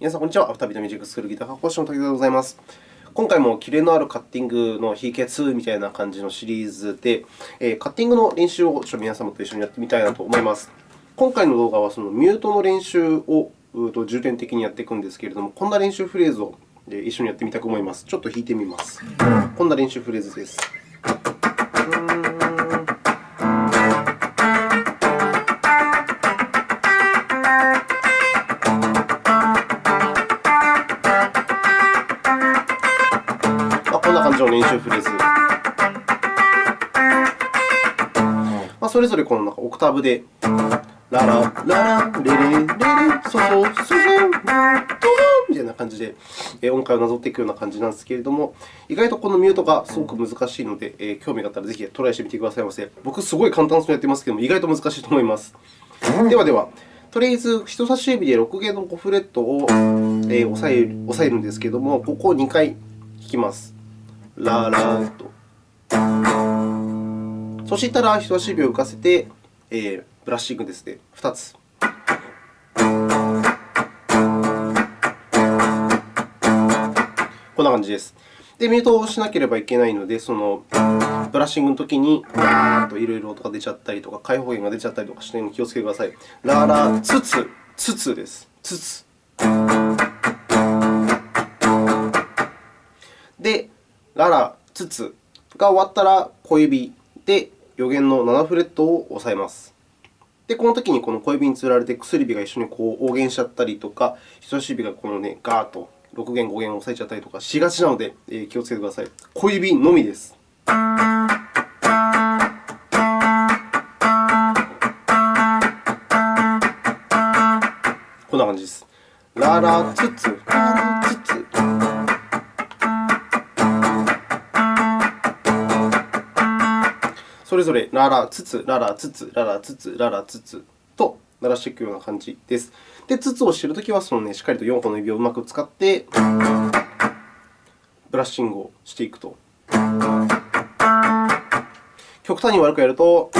皆さん、こんにちは。アフタービートミュージックスクールギター科講師の竹田でございます。今回もキレのあるカッティングの秘訣みたいな感じのシリーズで、カッティングの練習をちょっと皆様と一緒にやってみたいなと思います。今回の動画はそのミュートの練習を重点的にやっていくんですけれども、こんな練習フレーズを一緒にやってみたく思います。ちょっと弾いてみます。こんな練習フレーズです。の練習フレーズ。まあ、それぞれこのなんかオクターブで、ララ、ララ、レレ、レレ、ソソ、ソソ、ドドみたいな感じで音階をなぞっていくような感じなんですけれども、意外とこのミュートがすごく難しいので、え興味があったらぜひトライしてみてくださいませ。僕、すごい簡単そうにやってますけども、意外と難しいと思います。ではでは、とりあえず人差し指で6弦の5フレットを押さえるんですけれども、ここを2回弾きます。ララと。そしたら人差し指を浮かせて、えー、ブラッシングですね、2つ。こんな感じです。で、ミュートをしなければいけないので、そのブラッシングのときに、わーっといろいろ音が出ちゃったりとか、開放弦が出ちゃったりとかしないように気をつけてください。ララツツ、ツツです。ツツ。で、ララ、ツツが終わったら小指で余弦の7フレットを押さえます。で、このときにこの小指につられて薬指が一緒にこう応弦しちゃったりとか、人差し指がこのね、ガーッと6弦、5弦を押さえちゃったりとかしがちなので、えー、気をつけてください。小指のみです。こんな感じです。ララツツ、れぞれララつつ、ララつつ、ララつつ、ララつつと鳴らしていくような感じです。で、つつをしているときはその、ね、しっかりと4本の指をうまく使ってブラッシングをしていくと。極端に悪くやると。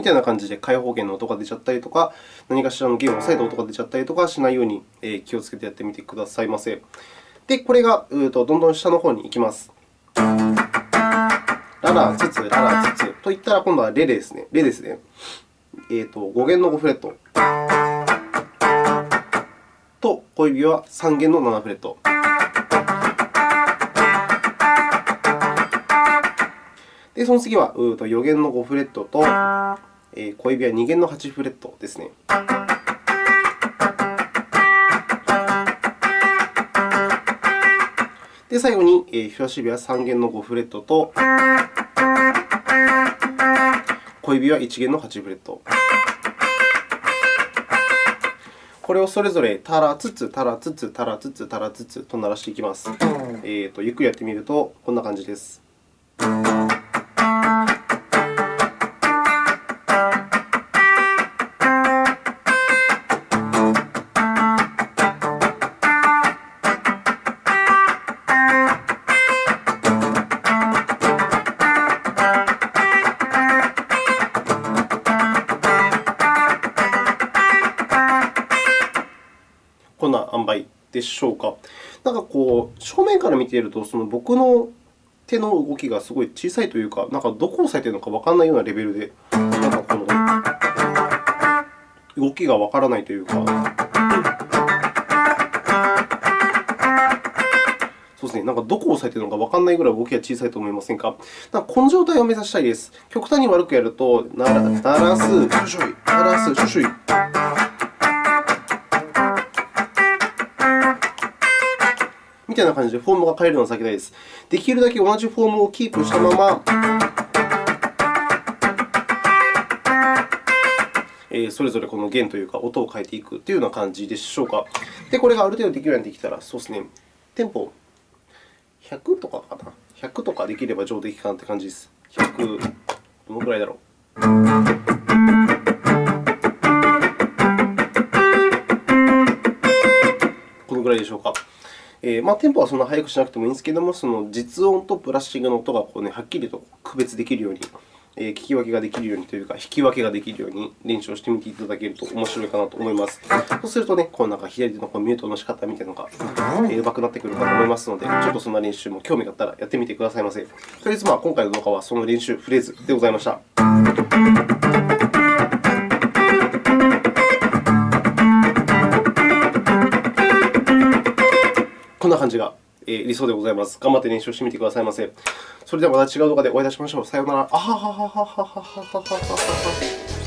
みたいな感じで開放弦の音が出ちゃったりとか、何かしらの弦を押さえた音が出ちゃったりとかしないように気をつけてやってみてくださいませ。で、これがどんどん下の方に行きます。ララ、ツツ、ララ、ツツといったら、今度はレですね。レですね。えーと、5弦の5フレットと小指は3弦の7フレット。で、その次は4弦の5フレットと小指は2弦の8フレットですね。で、最後に、人差し指は3弦の5フレットと、小指は1弦の8フレット。これをそれぞれタラつつ、タラつつ、タラつつ、タラつつと鳴らしていきます。えーと、ゆっくりやってみると、こんな感じです。でしょうか？なんかこう、正面から見ていると、その僕の手の動きがすごい小さいというか、なんかどこを押さえているのかわからないようなレベルで、なんかこの動きがわからないというか。そうですね、なんかどこを押さえているのかわからないぐらい動きが小さいと思いませんか？なんかこの状態を目指したいです。極端に悪くやると、ならならす、シュシュイ、ならす、シュシュイ。みたいな感じでフォームが変えるのを避けたいです。できるだけ同じフォームをキープしたまま、それぞれこの弦というか音を変えていくというような感じでしょうか。で、これがある程度できるようになってきたら、そうですね、テンポ100とかかな？100とかできれば上出来かなという感じです。100、どのくらいだろう？このぐらいでしょうか。えー、まあ、テンポはそんな速くしなくてもいいんですけれども、その実音とブラッシングの音がこう、ね、はっきりと区別できるようにえー聞き分けができるようにというか、引き分けができるように練習をしてみていただけると面白いかなと思います。そうするとね、このなんか左手のこのミュートの仕方みたいなのが、えー、上手くなってくるかと思いますので、ちょっとそんな練習も興味があったらやってみてくださいませ。とりあえず、まあ、今回の動画はその練習フレーズでございました。こんな感じが理想でございます。頑張って練習してみてくださいませ。それではまた違う動画でお会いいたしましょう。さようなら。あははははははははははは。